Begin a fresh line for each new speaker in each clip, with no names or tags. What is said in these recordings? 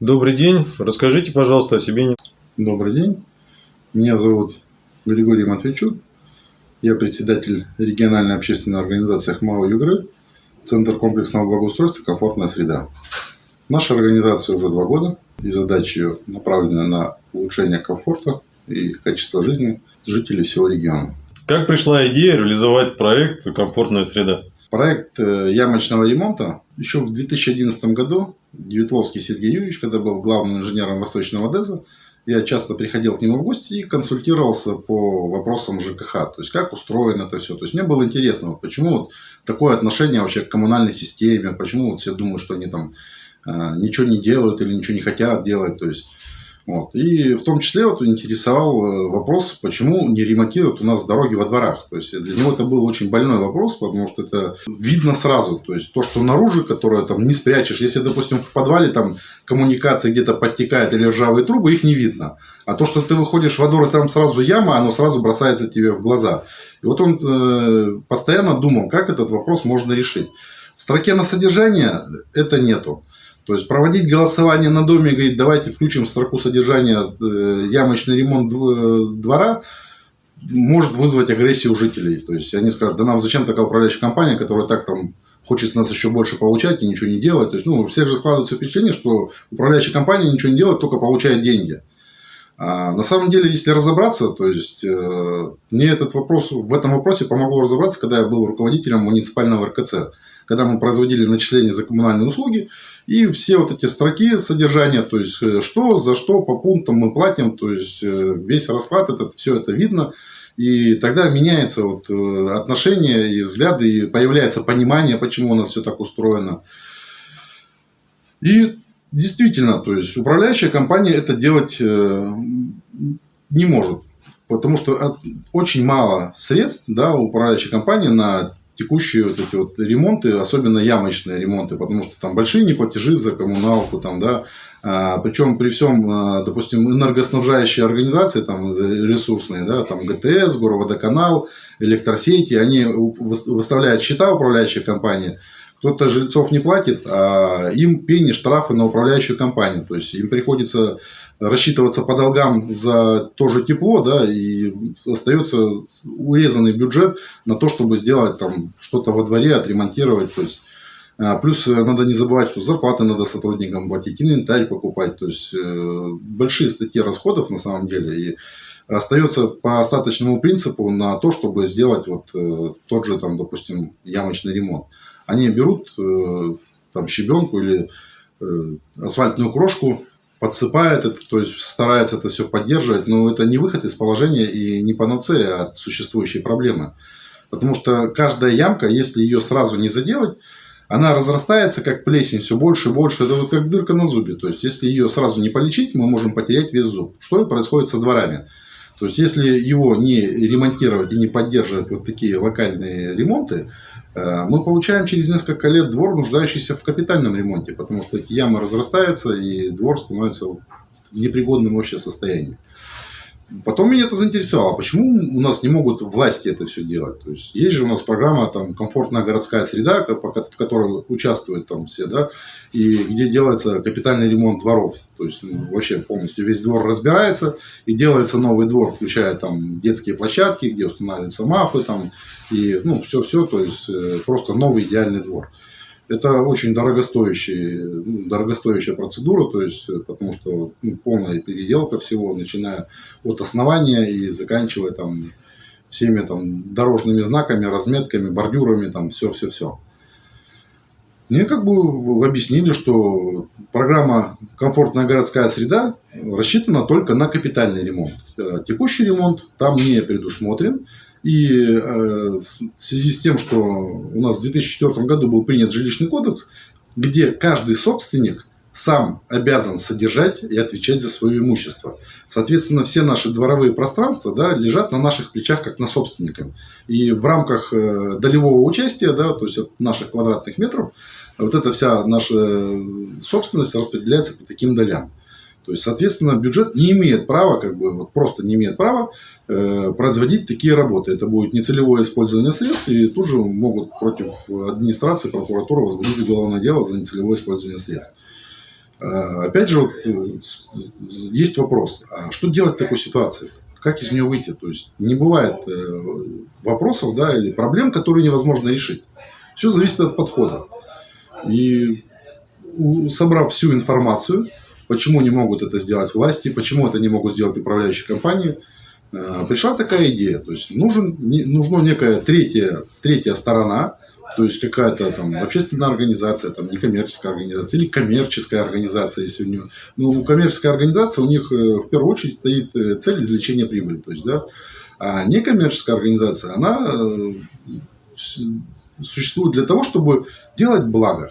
Добрый день. Расскажите, пожалуйста, о себе.
Добрый день. Меня зовут Григорий Матвейчук. Я председатель региональной общественной организации ХМАО Югры, Центр комплексного благоустройства «Комфортная среда». Наша организация уже два года, и задача ее направлена на улучшение комфорта и качества жизни жителей всего региона.
Как пришла идея реализовать проект «Комфортная среда»?
Проект э, ямочного ремонта еще в 2011 году Девятловский Сергей Юрьевич, когда был главным инженером Восточного ДЭЗа, я часто приходил к нему в гости и консультировался по вопросам ЖКХ, то есть как устроено это все. То есть мне было интересно, вот почему вот такое отношение вообще к коммунальной системе, почему вот все думают, что они там э, ничего не делают или ничего не хотят делать. То есть вот. И в том числе вот интересовал э, вопрос, почему не ремонтируют у нас дороги во дворах. То есть для него это был очень больной вопрос, потому что это видно сразу. То есть то, что наружу, которое там не спрячешь. Если, допустим, в подвале там коммуникация где-то подтекает или ржавые трубы, их не видно. А то, что ты выходишь во двор и там сразу яма, оно сразу бросается тебе в глаза. И вот он э, постоянно думал, как этот вопрос можно решить. В строке на содержание это нету. То есть проводить голосование на доме, говорить, давайте включим строку содержания э, ямочный ремонт двора, может вызвать агрессию жителей. То есть они скажут, да нам зачем такая управляющая компания, которая так там хочет с нас еще больше получать и ничего не делать. То есть, ну, у всех же складывается впечатление, что управляющая компания ничего не делает, только получает деньги. А на самом деле, если разобраться, то есть э, мне этот вопрос, в этом вопросе помогло разобраться, когда я был руководителем муниципального РКЦ когда мы производили начисления за коммунальные услуги, и все вот эти строки содержания, то есть э, что, за что, по пунктам мы платим, то есть э, весь расклад, этот, все это видно, и тогда меняется вот отношение и взгляды, и появляется понимание, почему у нас все так устроено. И действительно, то есть управляющая компания это делать не может. Потому что очень мало средств да, управляющей компании на текущие вот эти вот ремонты, особенно ямочные ремонты, потому что там большие неплатежи за коммуналку, там, да, а, причем при всем, а, допустим, энергоснабжающие организации, там, ресурсные, да, там, ГТС, Гороводоканал, электросети, они выставляют счета управляющей компании, кто-то жильцов не платит, а им пени, штрафы на управляющую компанию. То есть им приходится рассчитываться по долгам за то же тепло, да, и остается урезанный бюджет на то, чтобы сделать там что-то во дворе, отремонтировать. То есть а, Плюс надо не забывать, что зарплаты надо сотрудникам платить, инвентарь покупать. То есть э, большие статьи расходов на самом деле. И остается по остаточному принципу на то, чтобы сделать вот э, тот же, там, допустим, ямочный ремонт. Они берут э, там щебенку или асфальтную крошку, подсыпает это, то есть старается это все поддерживать, но это не выход из положения и не панацея от существующей проблемы. Потому что каждая ямка, если ее сразу не заделать, она разрастается как плесень все больше и больше. Это вот как дырка на зубе. То есть, если ее сразу не полечить, мы можем потерять весь зуб. Что и происходит со дворами. То есть, если его не ремонтировать и не поддерживать вот такие локальные ремонты, э, мы получаем через несколько лет двор, нуждающийся в капитальном ремонте, потому что эти ямы разрастаются, и двор становится в непригодном вообще состоянии. Потом меня это заинтересовало, почему у нас не могут власти это все делать. То есть, есть же у нас программа там, «Комфортная городская среда», в которой участвуют там все, да, и где делается капитальный ремонт дворов. То есть, ну, вообще полностью весь двор разбирается, и делается новый двор, включая там детские площадки, где устанавливаются мафы, там, и ну, все-все, то есть, э, просто новый идеальный двор. Это очень дорогостоящая, ну, дорогостоящая процедура, то есть, э, потому что ну, полная переделка всего, начиная от основания и заканчивая там всеми там дорожными знаками, разметками, бордюрами, там все-все-все. Мне как бы объяснили, что программа «Комфортная городская среда» рассчитана только на капитальный ремонт. Э, текущий ремонт там не предусмотрен. И э, в связи с тем, что у нас в 2004 году был принят жилищный кодекс, где каждый собственник сам обязан содержать и отвечать за свое имущество. Соответственно, все наши дворовые пространства да, лежат на наших плечах, как на собственниках. И в рамках э, долевого участия, да, то есть от наших квадратных метров, вот эта вся наша собственность распределяется по таким долям. То есть, соответственно, бюджет не имеет права, как бы вот просто не имеет права э, производить такие работы. Это будет нецелевое использование средств, и тут же могут против администрации, прокуратуры возбудить уголовное дело за нецелевое использование средств. Опять же, вот, есть вопрос, а что делать в такой ситуации? Как из нее выйти? То есть не бывает вопросов да, или проблем, которые невозможно решить. Все зависит от подхода. И собрав всю информацию, почему не могут это сделать власти, почему это не могут сделать управляющие компании, э, пришла такая идея. То есть нужен, нужна некая третья, третья сторона, то есть какая-то там общественная организация, там некоммерческая организация или коммерческая организация, если у нее. Ну, у коммерческой организации у них э, в первую очередь стоит э, цель извлечения прибыли. То есть, да, а некоммерческая организация, она существует для того, чтобы делать благо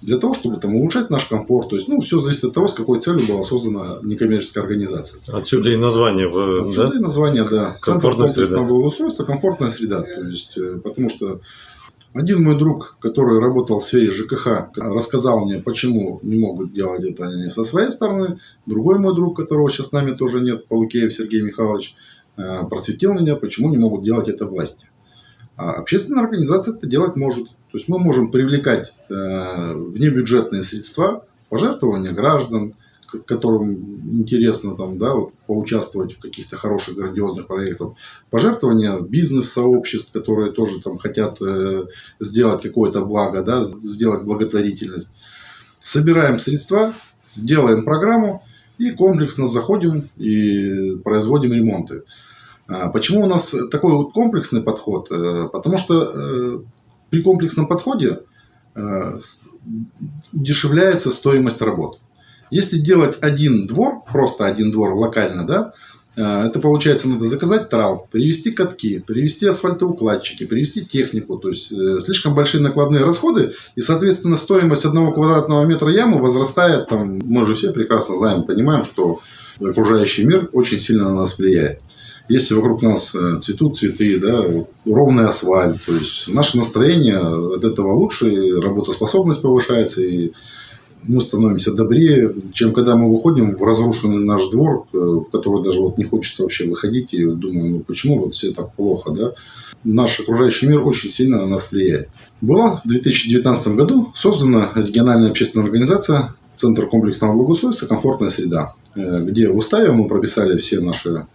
для того, чтобы там, улучшать наш комфорт. То есть, ну, все зависит от того, с какой целью была создана некоммерческая организация.
Отсюда и название.
В, Отсюда
да?
и название, да.
Комфортная
Центр
среда.
благоустройства, комфортная среда. То есть, э, потому что один мой друг, который работал в сфере ЖКХ, рассказал мне, почему не могут делать это они со своей стороны. Другой мой друг, которого сейчас с нами тоже нет, Полукеев Сергей Михайлович, э, просветил меня, почему не могут делать это власти. А общественная организация это делать может. То есть мы можем привлекать э, внебюджетные средства, пожертвования граждан, которым интересно там, да, вот, поучаствовать в каких-то хороших, грандиозных проектах, пожертвования бизнес-сообществ, которые тоже там хотят э, сделать какое-то благо, да, сделать благотворительность. Собираем средства, сделаем программу и комплексно заходим и производим ремонты. А почему у нас такой вот комплексный подход? Э, потому что э, при комплексном подходе э, дешевляется стоимость работ. Если делать один двор, просто один двор локально, да, это получается надо заказать трал, привезти катки, привезти асфальтоукладчики, привезти технику. То есть слишком большие накладные расходы и, соответственно, стоимость одного квадратного метра ямы возрастает. Там, мы же все прекрасно знаем, понимаем, что окружающий мир очень сильно на нас влияет если вокруг нас э, цветут цветы, да, ровный асфальт, то есть наше настроение от этого лучше, и работоспособность повышается, и мы становимся добрее, чем когда мы выходим в разрушенный наш двор, э, в который даже вот не хочется вообще выходить, и думаем, ну почему вот все так плохо, да? Наш окружающий мир очень сильно на нас влияет. Была в 2019 году создана региональная общественная организация Центр комплексного благоустройства «Комфортная среда», э, где в уставе мы прописали все наши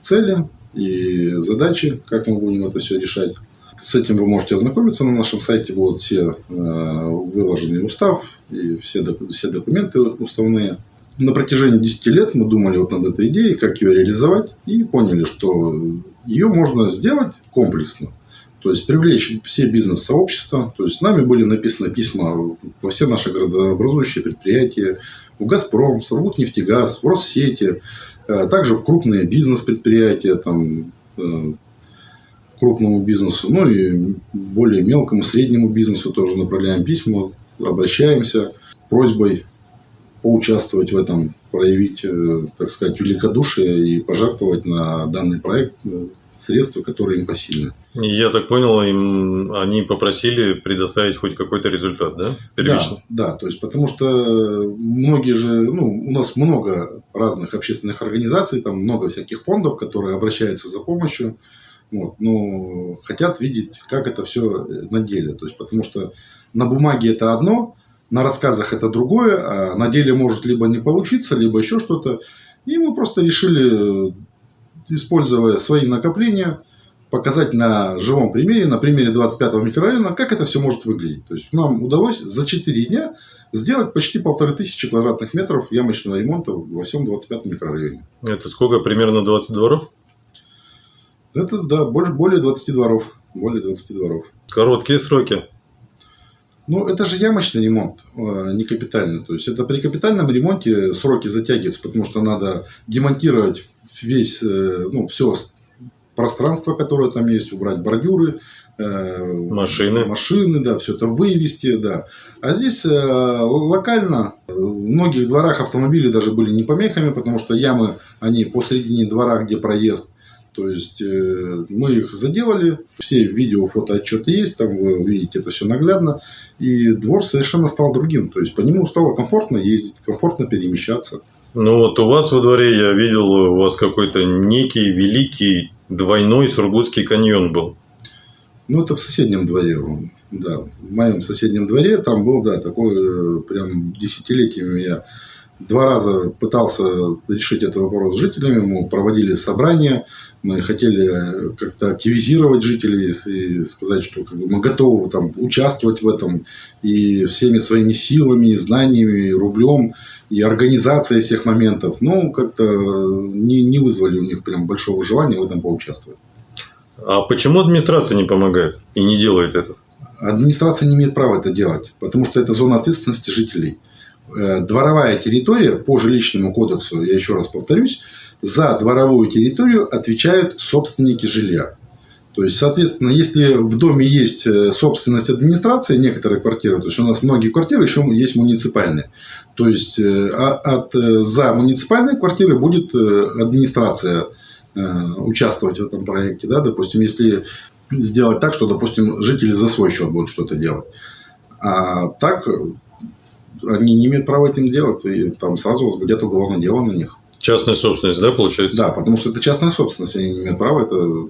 цели и задачи, как мы будем это все решать. С этим вы можете ознакомиться на нашем сайте. Будут все э, выложенный устав и все, все документы уставные. На протяжении 10 лет мы думали вот над этой идеей, как ее реализовать, и поняли, что ее можно сделать комплексно. То есть привлечь все бизнес-сообщества. То есть нами были написаны письма во все наши городообразующие предприятия, в «Газпром», «Сургутнефтегаз», в «Россети», Э, также в крупные бизнес-предприятия, там, э, крупному бизнесу, ну и более мелкому, среднему бизнесу тоже направляем письма, обращаемся просьбой поучаствовать в этом, проявить, э, так сказать, великодушие и пожертвовать на данный проект средства, которые им посильны.
Я так понял, им они попросили предоставить хоть какой-то результат, да?
Первично. Да, да, то есть потому что многие же, ну, у нас много разных общественных организаций, там много всяких фондов, которые обращаются за помощью, вот, но хотят видеть, как это все на деле. То есть, потому что на бумаге это одно, на рассказах это другое, а на деле может либо не получиться, либо еще что-то. И мы просто решили используя свои накопления, показать на живом примере, на примере 25-го микрорайона, как это все может выглядеть. То есть нам удалось за 4 дня сделать почти полторы тысячи квадратных метров ямочного ремонта во всем 25-м микрорайоне.
Это сколько? Примерно 20 дворов?
Это, да, больше, более 20 дворов. Более 20 дворов.
Короткие сроки.
Ну, это же ямочный ремонт, а, не капитальный. То есть, это при капитальном ремонте сроки затягиваются, потому что надо демонтировать весь, э, ну, все пространство, которое там есть, убрать бордюры,
э, машины,
машины, да, все это вывести, да. А здесь э, локально в многих дворах автомобили даже были не помехами, потому что ямы, они посредине двора, где проезд, то есть э, мы их заделали, все видео, фото, отчеты есть, там вы увидите это все наглядно. И двор совершенно стал другим. То есть по нему стало комфортно ездить, комфортно перемещаться.
Ну вот у вас во дворе я видел, у вас какой-то некий великий двойной Сургутский каньон был.
Ну это в соседнем дворе. Да, в моем соседнем дворе там был, да, такой прям десятилетиями я два раза пытался решить этот вопрос с жителями, мы проводили собрания, мы хотели как-то активизировать жителей и сказать, что мы готовы там, участвовать в этом и всеми своими силами, и знаниями, и рублем, и организацией всех моментов. Но как-то не, не вызвали у них прям большого желания в этом поучаствовать.
А почему администрация не помогает и не делает это?
Администрация не имеет права это делать, потому что это зона ответственности жителей. Э, дворовая территория по жилищному кодексу, я еще раз повторюсь, за дворовую территорию отвечают собственники жилья. То есть, соответственно, если в доме есть э, собственность администрации, некоторые квартиры, то есть у нас многие квартиры еще есть муниципальные, то есть э, а, от, за муниципальные квартиры будет администрация участвовать в этом проекте, да, допустим, если сделать так, что, допустим, жители за свой счет будут что-то делать. А так они не имеют права этим делать, и там сразу возбудят уголовное дело на них.
Частная собственность, да, получается?
Да, потому что это частная собственность, они не имеют права это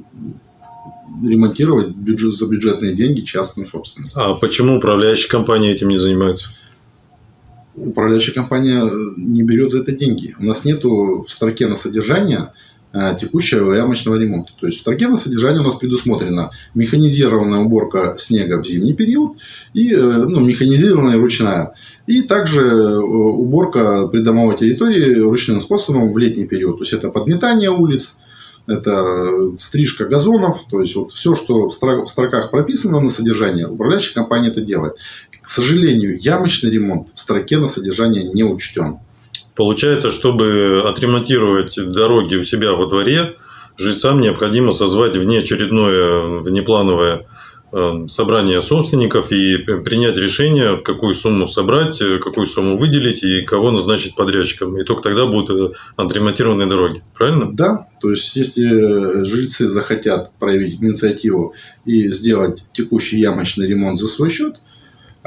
ремонтировать бюджет, за бюджетные деньги частную собственность.
А почему управляющая компания этим не занимается?
Управляющая компания не берет за это деньги. У нас нету в строке на содержание текущего ямочного ремонта. То есть в строке на содержание у нас предусмотрена механизированная уборка снега в зимний период и э, ну, механизированная ручная. И также э, уборка придомовой территории ручным способом в летний период. То есть это подметание улиц, это стрижка газонов, то есть вот все, что в строках прописано на содержание, управляющая компания это делает. К сожалению, ямочный ремонт в строке на содержание не учтен.
Получается, чтобы отремонтировать дороги у себя во дворе, жильцам необходимо созвать внеочередное, внеплановое э, собрание собственников и принять решение, какую сумму собрать, какую сумму выделить и кого назначить подрядчиком. И только тогда будут отремонтированы дороги. Правильно?
Да. То есть, если жильцы захотят проявить инициативу и сделать текущий ямочный ремонт за свой счет –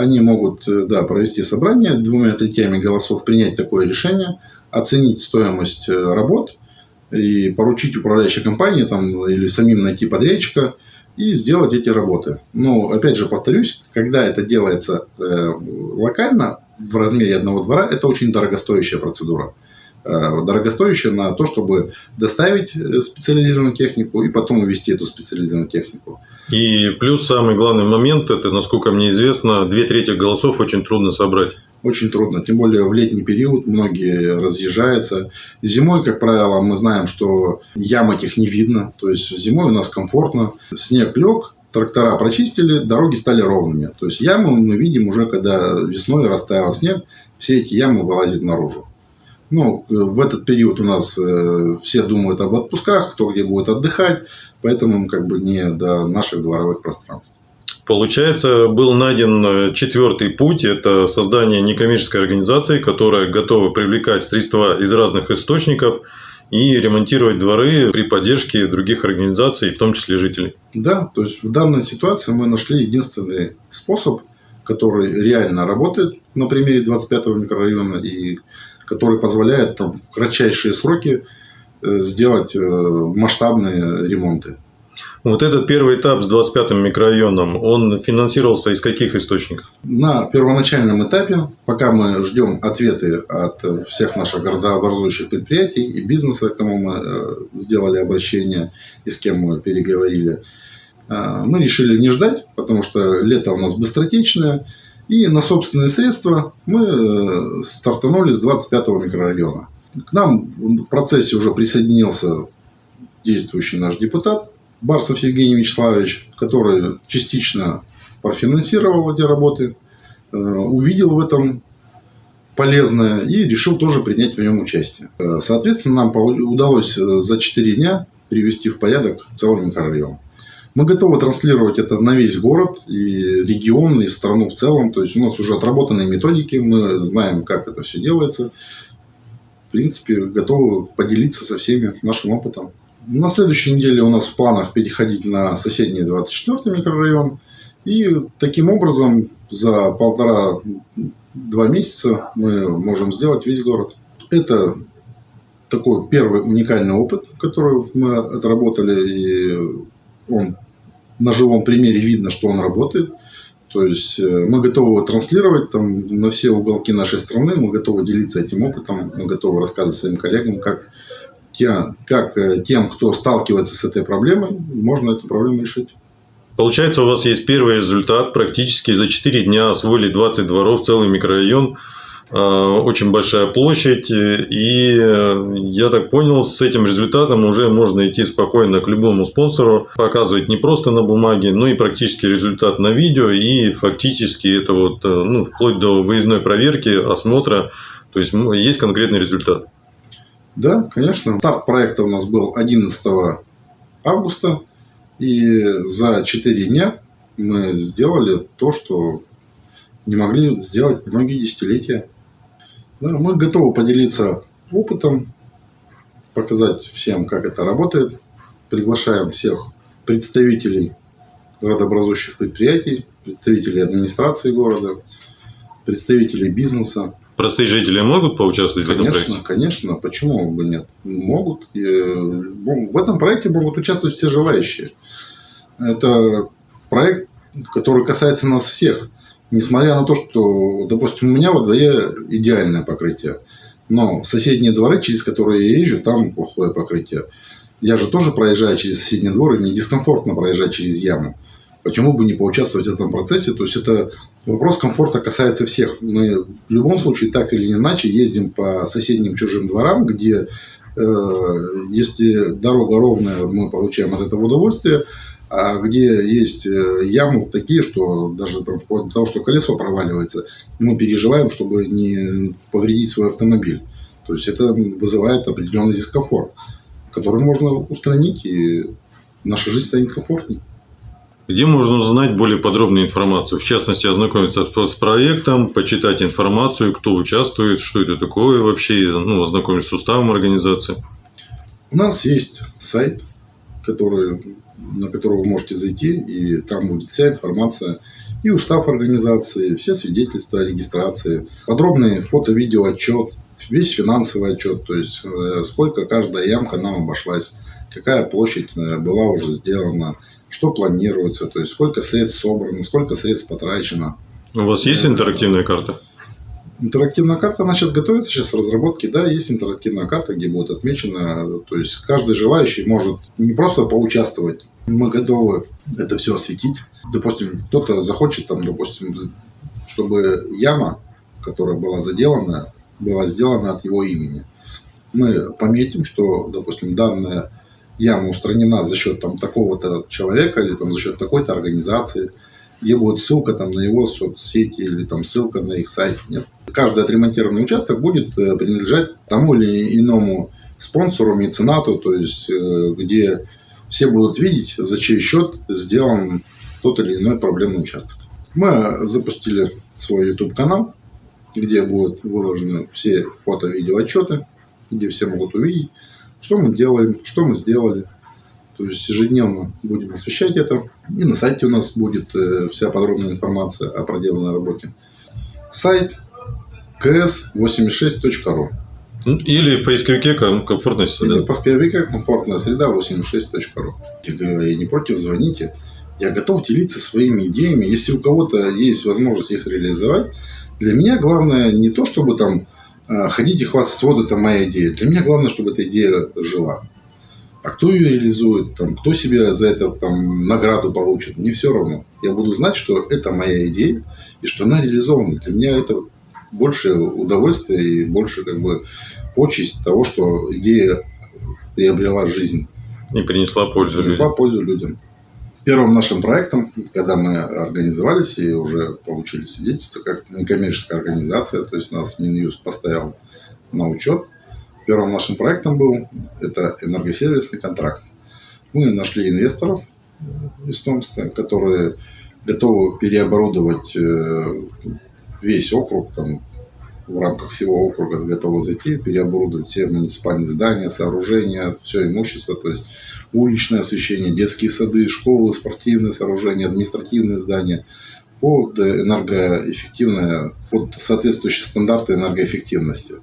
они могут э, да, провести собрание, двумя третьями голосов принять такое решение, оценить стоимость э, работ и поручить управляющей компании там, или самим найти подрядчика и сделать эти работы. Но, опять же, повторюсь, когда это делается э, локально, в размере одного двора, это очень дорогостоящая процедура. Э, дорогостоящая на то, чтобы доставить э, специализированную технику и потом увезти эту специализированную технику.
И плюс самый главный момент, это, насколько мне известно, две трети голосов очень трудно собрать.
Очень трудно, тем более в летний период многие разъезжаются. Зимой, как правило, мы знаем, что ям этих не видно, то есть зимой у нас комфортно, снег лег, трактора прочистили, дороги стали ровными. То есть ямы мы видим уже, когда весной растаял снег, все эти ямы вылазят наружу. Ну, в этот период у нас э, все думают об отпусках, кто где будет отдыхать, поэтому как бы не до наших дворовых пространств.
Получается, был найден э, четвертый путь – это создание некоммерческой организации, которая готова привлекать средства из разных источников и ремонтировать дворы при поддержке других организаций, в том числе жителей.
Да, то есть в данной ситуации мы нашли единственный способ, который реально работает на примере 25-го микрорайона и который позволяет там, в кратчайшие сроки э, сделать э, масштабные ремонты.
Вот этот первый этап с 25-м микрорайоном, он финансировался из каких источников?
На первоначальном этапе, пока мы ждем ответы от всех наших городообразующих предприятий и бизнеса, кому мы э, сделали обращение и с кем мы переговорили, мы решили не ждать, потому что лето у нас быстротечное, и на собственные средства мы э, стартанули с 25-го микрорайона. К нам в процессе уже присоединился действующий наш депутат Барсов Евгений Вячеславович, который частично профинансировал эти работы, э, увидел в этом полезное и решил тоже принять в нем участие. Э, соответственно, нам удалось за 4 дня привести в порядок целый микрорайон. Мы готовы транслировать это на весь город и регион, и страну в целом. То есть у нас уже отработанные методики, мы знаем, как это все делается. В принципе, готовы поделиться со всеми нашим опытом. На следующей неделе у нас в планах переходить на соседний 24 микрорайон. И таким образом за полтора-два месяца мы можем сделать весь город. Это такой первый уникальный опыт, который мы отработали, и он на живом примере видно, что он работает. То есть э, мы готовы транслировать там на все уголки нашей страны, мы готовы делиться этим опытом, мы готовы рассказывать своим коллегам, как, те, как э, тем, кто сталкивается с этой проблемой, можно эту проблему решить.
Получается, у вас есть первый результат. Практически за 4 дня освоили 20 дворов, целый микрорайон. А, очень большая площадь. И э, я так понял, с этим результатом уже можно идти спокойно к любому спонсору, показывать не просто на бумаге, но и практически результат на видео. И фактически это вот, э, ну, вплоть до выездной проверки, осмотра. То есть есть конкретный результат.
Да, конечно. Старт проекта у нас был 11 августа. И за 4 дня мы сделали то, что не могли сделать многие десятилетия. Да, мы готовы поделиться опытом, показать всем, как это работает. Приглашаем всех представителей городообразующих предприятий, представителей администрации города, представителей бизнеса.
Простые жители могут поучаствовать
конечно,
в этом проекте?
Конечно, почему бы нет? Могут. И в этом проекте могут участвовать все желающие. Это проект, который касается нас всех – несмотря на то, что, допустим, у меня во дворе идеальное покрытие, но соседние дворы, через которые я езжу, там плохое покрытие. Я же тоже проезжаю через соседний двор, и мне дискомфортно проезжать через яму. Почему бы не поучаствовать в этом процессе? То есть, это вопрос комфорта касается всех. Мы в любом случае, так или иначе, ездим по соседним чужим дворам, где, э, если дорога ровная, мы получаем от этого удовольствие, а где есть э, ямы такие, что даже там, вплоть до того, что колесо проваливается, мы переживаем, чтобы не повредить свой автомобиль. То есть это вызывает определенный дискомфорт, который можно устранить, и наша жизнь станет комфортнее.
Где можно узнать более подробную информацию? В частности, ознакомиться с проектом, почитать информацию, кто участвует, что это такое вообще, ну, ознакомиться с уставом организации.
У нас есть сайт, который на который вы можете зайти, и там будет вся информация и устав организации, все свидетельства о регистрации, подробный фото-видео отчет, весь финансовый отчет, то есть э, сколько каждая ямка нам обошлась, какая площадь э, была уже сделана, что планируется, то есть сколько средств собрано, сколько средств потрачено.
У вас есть интерактивная карта?
Интерактивная карта, она сейчас готовится, сейчас в разработке, да, есть интерактивная карта, где будет отмечено, то есть каждый желающий может не просто поучаствовать, мы готовы это все осветить. Допустим, кто-то захочет, там, допустим, чтобы яма, которая была заделана, была сделана от его имени. Мы пометим, что, допустим, данная яма устранена за счет там такого-то человека или там за счет такой-то организации – где будет ссылка там, на его соцсети или там ссылка на их сайт. Нет. Каждый отремонтированный участок будет э, принадлежать тому или иному спонсору, меценату, то есть э, где все будут видеть, за чей счет сделан тот или иной проблемный участок. Мы запустили свой YouTube-канал, где будут выложены все фото-видео отчеты, где все могут увидеть, что мы делаем, что мы сделали, то есть ежедневно будем освещать это. И на сайте у нас будет э, вся подробная информация о проделанной работе. Сайт ks86.ru
ну, или в поисковике комфортная среда. Или
в поисковике комфортная среда 86.ru. Я говорю, я не против, звоните. Я готов делиться своими идеями. Если у кого-то есть возможность их реализовать, для меня главное не то, чтобы там э, ходить и хвастаться, вот это моя идея. Для меня главное, чтобы эта идея жила. А кто ее реализует, там, кто себе за это там, награду получит, мне все равно. Я буду знать, что это моя идея и что она реализована. Для меня это больше удовольствия и больше как бы почесть того, что идея приобрела жизнь.
И принесла пользу
принесла людям. пользу людям. Первым нашим проектом, когда мы организовались и уже получили свидетельство как некоммерческая организация, то есть нас Минюст поставил на учет – Первым нашим проектом был это энергосервисный контракт. Мы нашли инвесторов из Томска, которые готовы переоборудовать э, весь округ, там, в рамках всего округа готовы зайти, переоборудовать все муниципальные здания, сооружения, все имущество, то есть уличное освещение, детские сады, школы, спортивные сооружения, административные здания под энергоэффективное, под соответствующие стандарты энергоэффективности.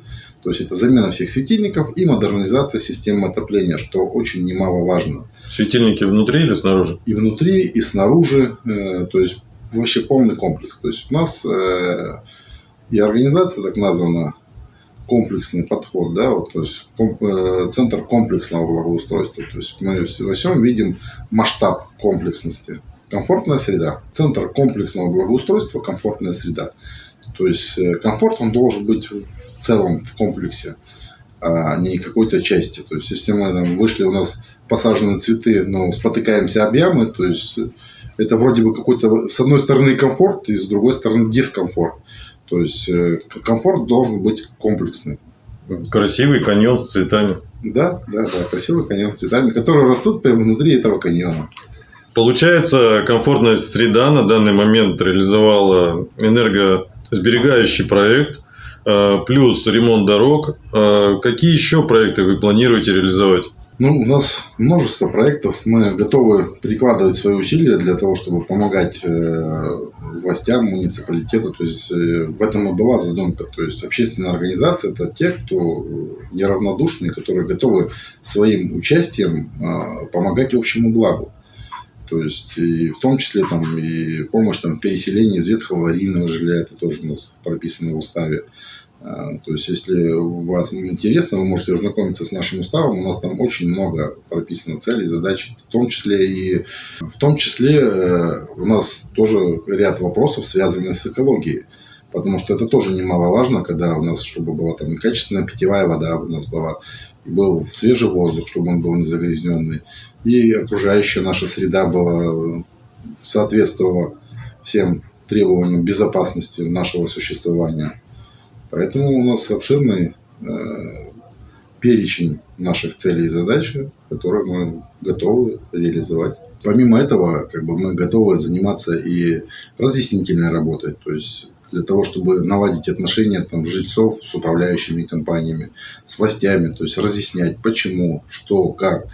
То есть это замена всех светильников и модернизация системы отопления, что очень немаловажно.
Светильники внутри или снаружи?
И внутри, и снаружи. Э, то есть вообще полный комплекс. То есть у нас э, и организация так названа комплексный подход, да, вот, то есть комп, э, центр комплексного благоустройства. То есть мы во всем видим масштаб комплексности. Комфортная среда. Центр комплексного благоустройства – комфортная среда. То есть э, комфорт, он должен быть в целом в комплексе, а не какой-то части. То есть если мы там, вышли, у нас посажены цветы, но спотыкаемся об ямы, то есть это вроде бы какой-то с одной стороны комфорт и с другой стороны дискомфорт. То есть э, комфорт должен быть комплексный.
Красивый каньон с цветами.
Да, да, да, красивый каньон с цветами, которые растут прямо внутри этого каньона.
Получается, комфортная среда на данный момент реализовала энергосберегающий проект, э, плюс ремонт дорог. Э, какие еще проекты вы планируете реализовать?
Ну, у нас множество проектов. Мы готовы прикладывать свои усилия для того, чтобы помогать э, властям, муниципалитету. То есть в этом и была задумка. То есть общественная организация – это те, кто неравнодушные, которые готовы своим участием помогать общему благу. То есть, и в том числе там, и помощь там, в из ветхого аварийного жилья, это тоже у нас прописано в уставе. А, то есть, если вас интересно, вы можете ознакомиться с нашим уставом. У нас там очень много прописано целей, задач, в том числе и в том числе э, у нас тоже ряд вопросов, связанных с экологией. Потому что это тоже немаловажно, когда у нас, чтобы была там качественная питьевая вода у нас была, и был свежий воздух, чтобы он был не загрязненный, и окружающая наша среда была, соответствовала всем требованиям безопасности нашего существования. Поэтому у нас обширный э, перечень наших целей и задач, которые мы готовы реализовать. Помимо этого, как бы мы готовы заниматься и разъяснительной работой, то есть для того, чтобы наладить отношения там, жильцов с управляющими компаниями, с властями, то есть разъяснять, почему, что, как.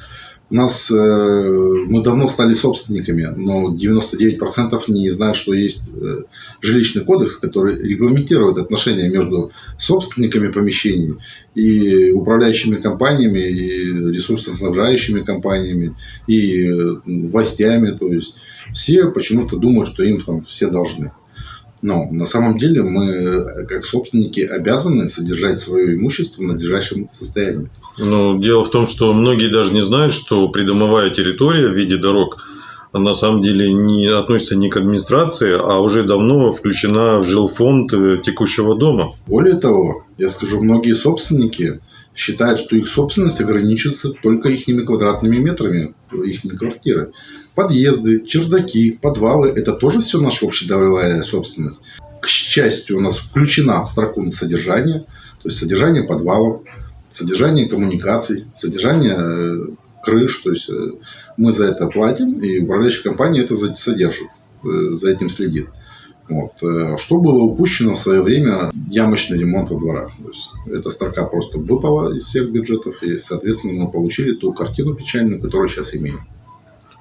Нас э, мы давно стали собственниками, но 99% не знают, что есть э, жилищный кодекс, который регламентирует отношения между собственниками помещений и управляющими компаниями, и ресурсоснабжающими компаниями, и э, властями. То есть все почему-то думают, что им там все должны. Но на самом деле мы, как собственники, обязаны содержать свое имущество в надлежащем состоянии.
Ну, дело в том, что многие даже не знают, что придомовая территория в виде дорог на самом деле не относится не к администрации, а уже давно включена в жилфонд э, текущего дома.
Более того, я скажу, многие собственники считают, что их собственность ограничивается только их квадратными метрами их квартиры. Подъезды, чердаки, подвалы – это тоже все наша общедоровая собственность. К счастью, у нас включена в строку содержание, то есть содержание подвалов, содержание коммуникаций, содержание э, крыш. То есть э, мы за это платим, и управляющая компания это содержит, э, за этим следит. Вот. Что было упущено в свое время ямочный ремонт во дворах. То есть, эта строка просто выпала из всех бюджетов, и, соответственно, мы получили ту картину печальную, которую сейчас имеем.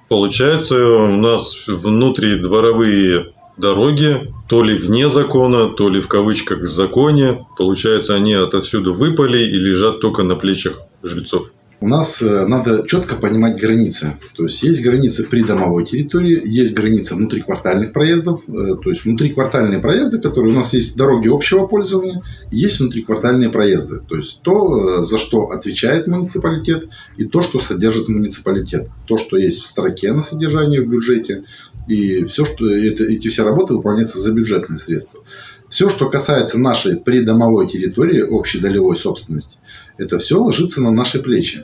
Получается, у нас внутридворовые дороги, то ли вне закона, то ли в кавычках в законе. Получается, они отовсюду выпали и лежат только на плечах жильцов
у нас э, надо четко понимать границы. То есть есть границы придомовой территории, есть границы внутриквартальных проездов, э, то есть внутриквартальные проезды, которые у нас есть дороги общего пользования, есть внутриквартальные проезды. То есть то, э, за что отвечает муниципалитет, и то, что содержит муниципалитет. То, что есть в строке на содержании в бюджете, и все, что это, эти все работы выполняются за бюджетные средства. Все, что касается нашей придомовой территории, общей долевой собственности, это все ложится на наши плечи.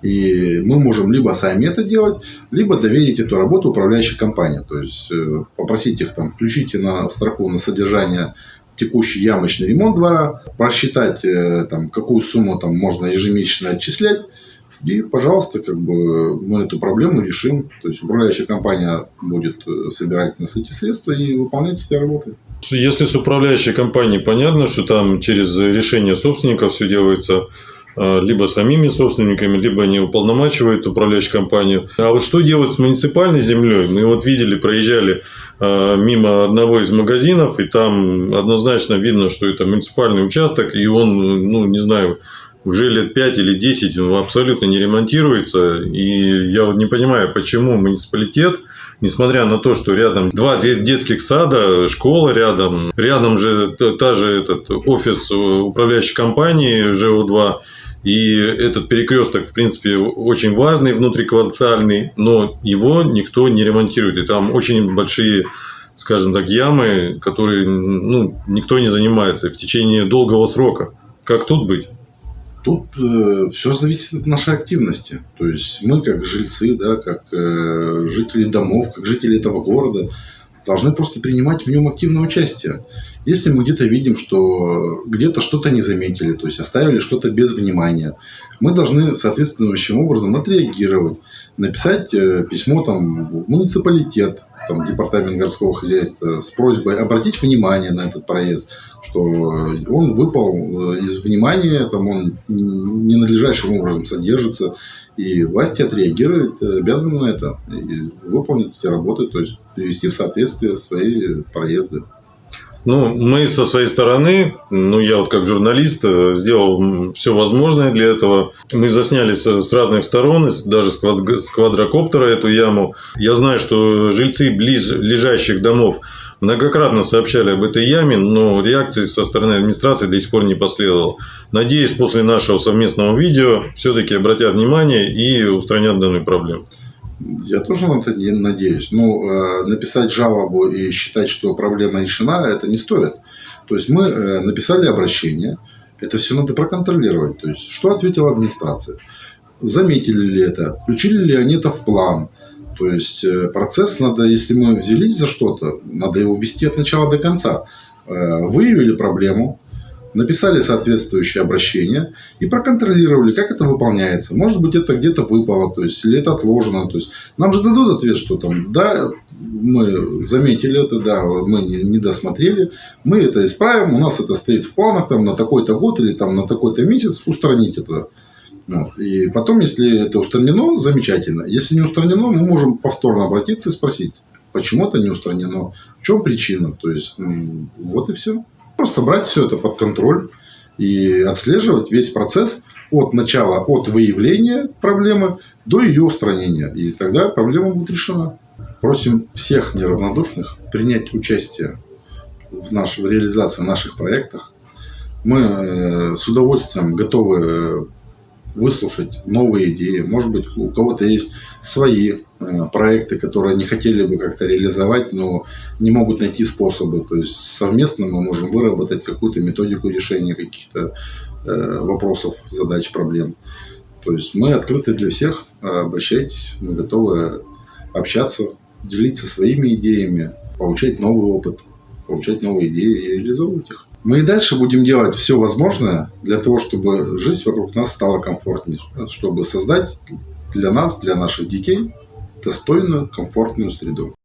И мы можем либо сами это делать, либо доверить эту работу управляющей компании. То есть э, попросить их там, включите на строку на содержание текущий ямочный ремонт двора, просчитать, э, там, какую сумму там можно ежемесячно отчислять, и, пожалуйста, как бы мы эту проблему решим. То есть управляющая компания будет э, собирать нас эти средства и выполнять эти работы.
Если с управляющей компанией понятно, что там через решение собственников все делается э, либо самими собственниками, либо они уполномачивают управляющую компанию. А вот что делать с муниципальной землей? Мы вот видели, проезжали э, мимо одного из магазинов, и там однозначно видно, что это муниципальный участок, и он, ну, не знаю, уже лет 5 или 10 он абсолютно не ремонтируется. И я вот не понимаю, почему муниципалитет несмотря на то, что рядом два де- детских сада, школа рядом, рядом же та, та же этот офис э, управляющей компании ЖО-2, и этот перекресток, в принципе, очень важный, внутриквартальный, но его никто не ремонтирует. И там очень большие, скажем так, ямы, которые ну, никто не занимается в течение долгого срока. Как тут быть?
Тут все зависит от нашей активности. То есть мы, как жильцы, да, как э, жители домов, как жители этого города, должны просто принимать в нем активное участие. Если мы где-то видим, что где-то что-то не заметили, то есть оставили что-то без внимания, мы должны соответствующим образом отреагировать, написать э, письмо там, в муниципалитет, там, департамент городского хозяйства с просьбой обратить внимание на этот проезд, что он выпал э, из внимания, там он ненадлежащим образом содержится, и власти отреагируют, э, обязаны на это, и выполнить эти работы, то есть привести в соответствие свои проезды.
Ну, мы со своей стороны, ну, я вот как журналист э, сделал все возможное для этого. Мы засняли с разных сторон, даже с квадрокоптера эту яму. Я знаю, что жильцы близ лежащих домов многократно сообщали об этой яме, но реакции со стороны администрации до сих пор не последовало. Надеюсь, после нашего совместного видео все-таки обратят внимание и устранят данную проблему.
Я тоже на это надеюсь. Но э, написать жалобу и считать, что проблема решена, это не стоит. То есть мы э, написали обращение, это все надо проконтролировать. То есть что ответила администрация? Заметили ли это? Включили ли они это в план? То есть э, процесс надо, если мы взялись за что-то, надо его вести от начала до конца. Выявили проблему, написали соответствующее обращение и проконтролировали, как это выполняется. Может быть, это где-то выпало, то есть, или это отложено. То есть, нам же дадут ответ, что там, да, мы заметили это, да, мы не, не досмотрели, мы это исправим, у нас это стоит в планах там, на такой-то год или там, на такой-то месяц устранить это. Вот. И потом, если это устранено, замечательно. Если не устранено, мы можем повторно обратиться и спросить, почему это не устранено, в чем причина. То есть, вот и все. Просто брать все это под контроль и отслеживать весь процесс от начала, от выявления проблемы до ее устранения. И тогда проблема будет решена. Просим всех неравнодушных принять участие в, наш, в реализации наших проектах. Мы э, с удовольствием готовы выслушать новые идеи. Может быть, у кого-то есть свои э, проекты, которые они хотели бы как-то реализовать, но не могут найти способы. То есть совместно мы можем выработать какую-то методику решения каких-то э, вопросов, задач, проблем. То есть мы открыты для всех. Обращайтесь, мы готовы общаться, делиться своими идеями, получать новый опыт, получать новые идеи и реализовывать их. Мы и дальше будем делать все возможное для того, чтобы жизнь вокруг нас стала комфортнее, чтобы создать для нас, для наших детей достойную, комфортную среду.